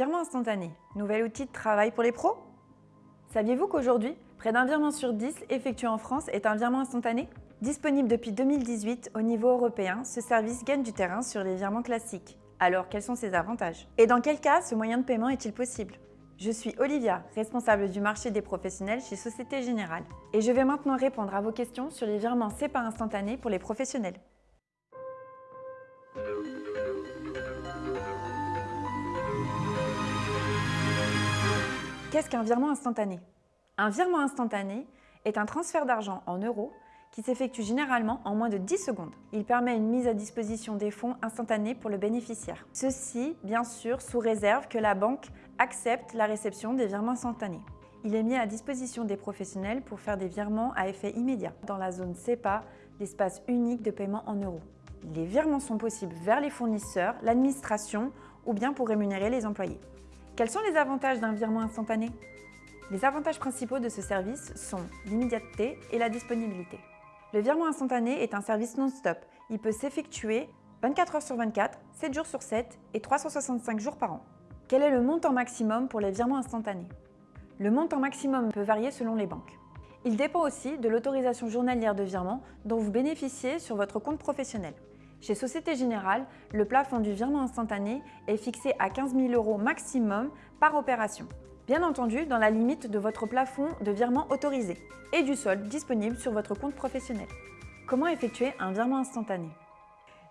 Virement instantané, nouvel outil de travail pour les pros? Saviez-vous qu'aujourd'hui, près d'un virement sur 10 effectué en France est un virement instantané? Disponible depuis 2018 au niveau européen, ce service gagne du terrain sur les virements classiques. Alors, quels sont ses avantages? Et dans quel cas ce moyen de paiement est-il possible? Je suis Olivia, responsable du marché des professionnels chez Société Générale. Et je vais maintenant répondre à vos questions sur les virements CEPA instantanés pour les professionnels. Qu'est-ce qu'un virement instantané? Un virement instantané est un transfert d'argent en euros qui s'effectue généralement en moins de 10 secondes. Il permet une mise à disposition des fonds instantanés pour le bénéficiaire. Ceci, bien sûr, sous réserve que la banque accepte la réception des virements instantanés. Il est mis à disposition des professionnels pour faire des virements à effet immédiat dans la zone CEPA, l'espace unique de paiement en euros. Les virements sont possibles vers les fournisseurs, l'administration ou bien pour rémunérer les employés. Quels sont les avantages d'un virement instantané? Les avantages principaux de ce service sont l'immédiateté et la disponibilité. Le virement instantané est un service non-stop. Il peut s'effectuer 24 heures sur 24, 7 jours sur 7 et 365 jours par an. Quel est le montant maximum pour les virements instantanés? Le montant maximum peut varier selon les banques. Il dépend aussi de l'autorisation journalière de virement dont vous bénéficiez sur votre compte professionnel. Chez Société Générale, le plafond du virement instantané est fixé à 15 000 euros maximum par opération. Bien entendu, dans la limite de votre plafond de virement autorisé et du solde disponible sur votre compte professionnel. Comment effectuer un virement instantané?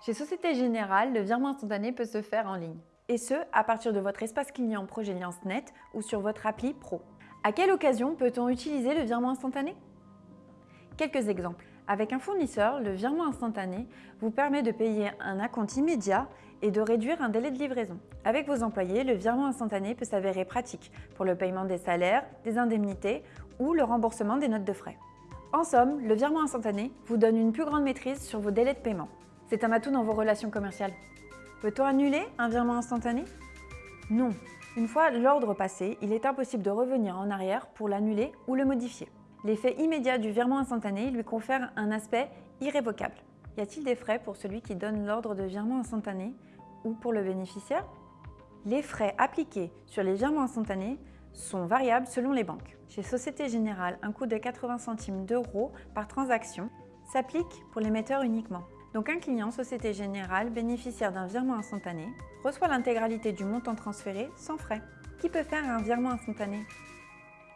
Chez Société Générale, le virement instantané peut se faire en ligne. Et ce, à partir de votre espace client Progeliance Net ou sur votre appli Pro. À quelle occasion peut-on utiliser le virement instantané? Quelques exemples. Avec un fournisseur, le virement instantané vous permet de payer un acompte immédiat et de réduire un délai de livraison. Avec vos employés, le virement instantané peut s'avérer pratique pour le paiement des salaires, des indemnités ou le remboursement des notes de frais. En somme, le virement instantané vous donne une plus grande maîtrise sur vos délais de paiement. C'est un atout dans vos relations commerciales. Peut-on annuler un virement instantané? Non. Une fois l'ordre passé, il est impossible de revenir en arrière pour l'annuler ou le modifier. L'effet immédiat du virement instantané lui confère un aspect irrévocable. Y a-t-il des frais pour celui qui donne l'ordre de virement instantané ou pour le bénéficiaire? Les frais appliqués sur les virements instantanés sont variables selon les banques. Chez Société Générale, un coût de 80 centimes d'euros par transaction s'applique pour l'émetteur uniquement. Donc un client Société Générale bénéficiaire d'un virement instantané reçoit l'intégralité du montant transféré sans frais. Qui peut faire un virement instantané?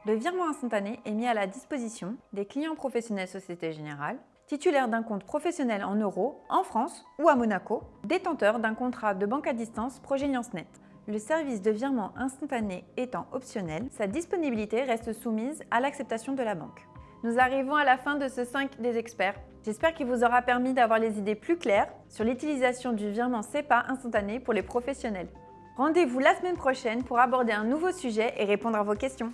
Le virement instantané est mis à la disposition des clients professionnels Société Générale, titulaires d'un compte professionnel en euros en France ou à Monaco, détenteurs d'un contrat de banque à distance Progeliance Net. Le service de virement instantané étant optionnel, sa disponibilité reste soumise à l'acceptation de la banque. Nous arrivons à la fin de ce 5 des experts. J'espère qu'il vous aura permis d'avoir les idées plus claires sur l'utilisation du virement CEPA instantané pour les professionnels. Rendez-vous la semaine prochaine pour aborder un nouveau sujet et répondre à vos questions.